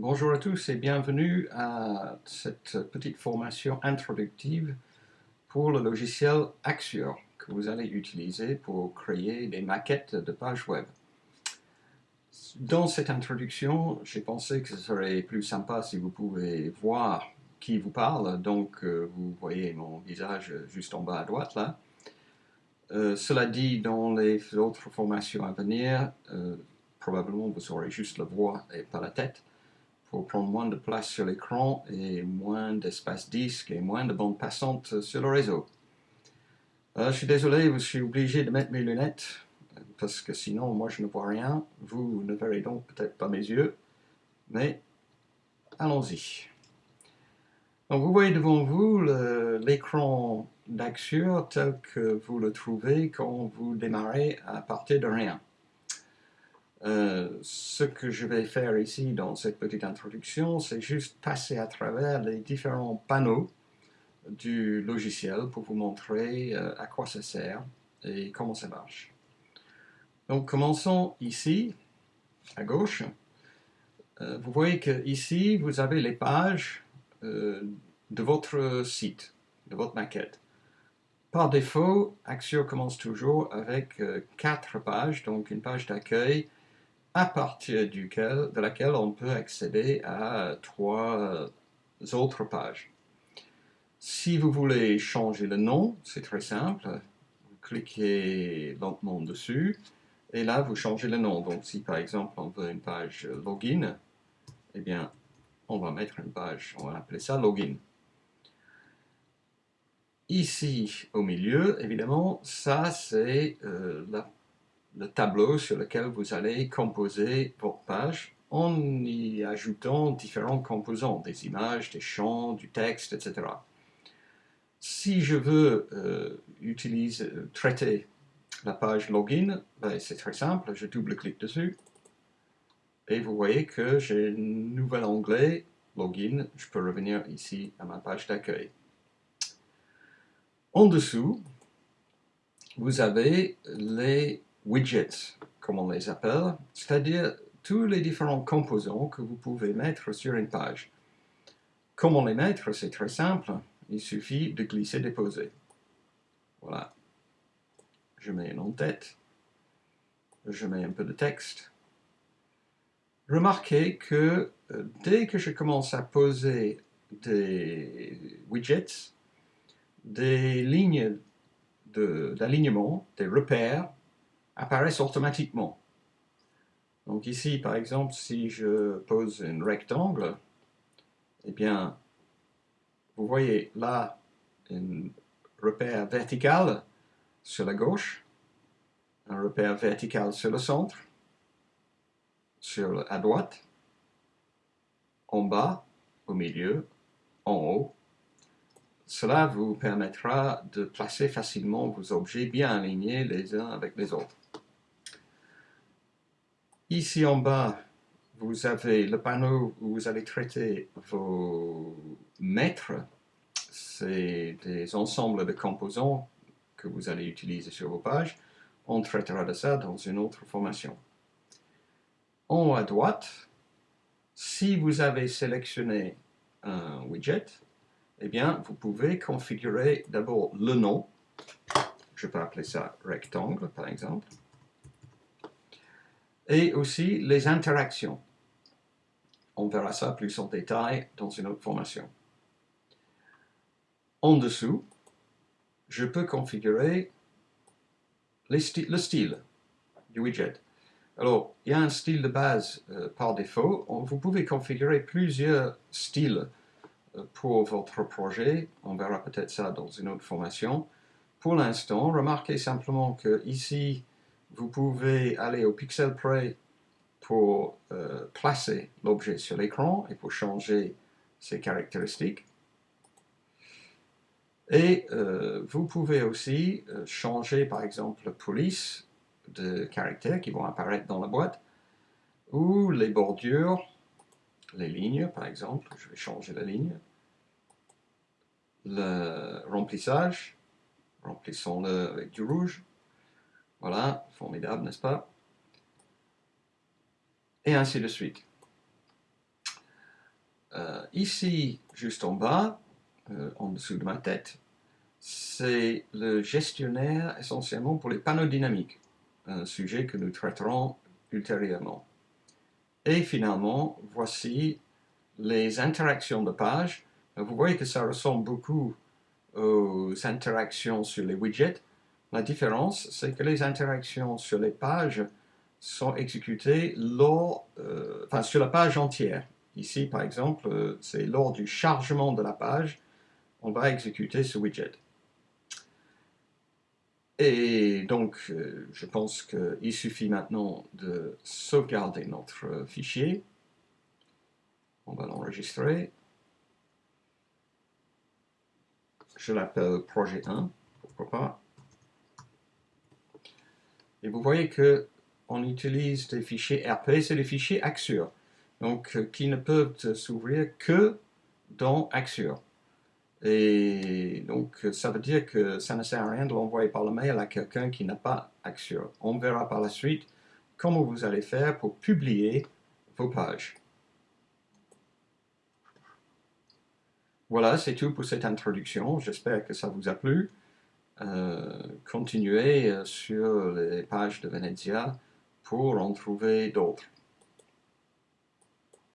Bonjour à tous et bienvenue à cette petite formation introductive pour le logiciel Axure que vous allez utiliser pour créer des maquettes de pages web. Dans cette introduction, j'ai pensé que ce serait plus sympa si vous pouvez voir qui vous parle, donc euh, vous voyez mon visage juste en bas à droite là. Euh, cela dit, dans les autres formations à venir, euh, probablement vous aurez juste la voix et pas la tête pour prendre moins de place sur l'écran et moins d'espace disque et moins de bandes passantes sur le réseau. Euh, je suis désolé, je suis obligé de mettre mes lunettes parce que sinon moi je ne vois rien. Vous ne verrez donc peut-être pas mes yeux, mais allons-y. Donc vous voyez devant vous l'écran d'Axure tel que vous le trouvez quand vous démarrez à partir de rien. Euh, ce que je vais faire ici dans cette petite introduction, c'est juste passer à travers les différents panneaux du logiciel pour vous montrer euh, à quoi ça sert et comment ça marche. Donc commençons ici, à gauche. Euh, vous voyez que ici, vous avez les pages de votre site, de votre maquette. Par défaut, Axure commence toujours avec quatre pages, donc une page d'accueil, à partir duquel, de laquelle on peut accéder à trois autres pages. Si vous voulez changer le nom, c'est très simple. Vous cliquez lentement dessus et là vous changez le nom. Donc si par exemple on veut une page login, eh bien on va mettre une page, on va appeler ça login. Ici au milieu, évidemment, ça c'est euh, la le tableau sur lequel vous allez composer votre page en y ajoutant différents composants, des images, des champs, du texte, etc. Si je veux euh, utiliser, euh, traiter la page login, ben, c'est très simple, je double-clique dessus et vous voyez que j'ai un nouvel onglet login, je peux revenir ici à ma page d'accueil. En dessous, vous avez les widgets, comme on les appelle, c'est-à-dire tous les différents composants que vous pouvez mettre sur une page. Comment les mettre C'est très simple, il suffit de glisser-déposer. Voilà. Je mets une en-tête, je mets un peu de texte. Remarquez que euh, dès que je commence à poser des widgets, des lignes d'alignement, des repères, apparaissent automatiquement. Donc ici, par exemple, si je pose un rectangle, eh bien, vous voyez là un repère vertical sur la gauche, un repère vertical sur le centre, sur, à droite, en bas, au milieu, en haut. Cela vous permettra de placer facilement vos objets bien alignés les uns avec les autres. Ici en bas, vous avez le panneau où vous allez traiter vos maîtres. C'est des ensembles de composants que vous allez utiliser sur vos pages. On traitera de ça dans une autre formation. En haut à droite, si vous avez sélectionné un widget, eh bien, vous pouvez configurer d'abord le nom. Je peux appeler ça rectangle, par exemple et aussi les interactions. On verra ça plus en détail dans une autre formation. En dessous, je peux configurer le style du widget. Alors, il y a un style de base euh, par défaut. Vous pouvez configurer plusieurs styles euh, pour votre projet. On verra peut-être ça dans une autre formation. Pour l'instant, remarquez simplement que ici, vous pouvez aller au Pixel Prey pour euh, placer l'objet sur l'écran et pour changer ses caractéristiques. Et euh, vous pouvez aussi euh, changer par exemple la police de caractères qui vont apparaître dans la boîte ou les bordures, les lignes par exemple, je vais changer la ligne, le remplissage, remplissons-le avec du rouge, voilà, formidable, n'est-ce pas? Et ainsi de suite. Euh, ici, juste en bas, euh, en dessous de ma tête, c'est le gestionnaire essentiellement pour les panneaux dynamiques, un sujet que nous traiterons ultérieurement. Et finalement, voici les interactions de page. Vous voyez que ça ressemble beaucoup aux interactions sur les widgets. La différence, c'est que les interactions sur les pages sont exécutées lors, euh, sur la page entière. Ici, par exemple, euh, c'est lors du chargement de la page, on va exécuter ce widget. Et donc, euh, je pense qu'il suffit maintenant de sauvegarder notre fichier. On va l'enregistrer. Je l'appelle projet 1, pourquoi pas. Et vous voyez que on utilise des fichiers RP, c'est des fichiers Axure, donc euh, qui ne peuvent s'ouvrir que dans Axure. Et donc, ça veut dire que ça ne sert à rien de l'envoyer par le mail à quelqu'un qui n'a pas Axure. On verra par la suite comment vous allez faire pour publier vos pages. Voilà, c'est tout pour cette introduction. J'espère que ça vous a plu. Euh, continuez euh, sur les pages de Venezia pour en trouver d'autres.